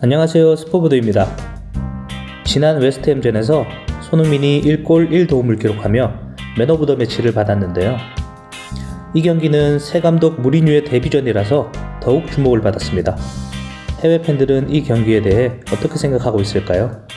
안녕하세요 스포보드입니다. 지난 웨스트햄전에서 손흥민이 1골 1도움을 기록하며 Man of the Match를 받았는데요. 이 경기는 새 감독 무리뉴의 데뷔전이라서 더욱 주목을 받았습니다. 해외 팬들은 이 경기에 대해 어떻게 생각하고 있을까요?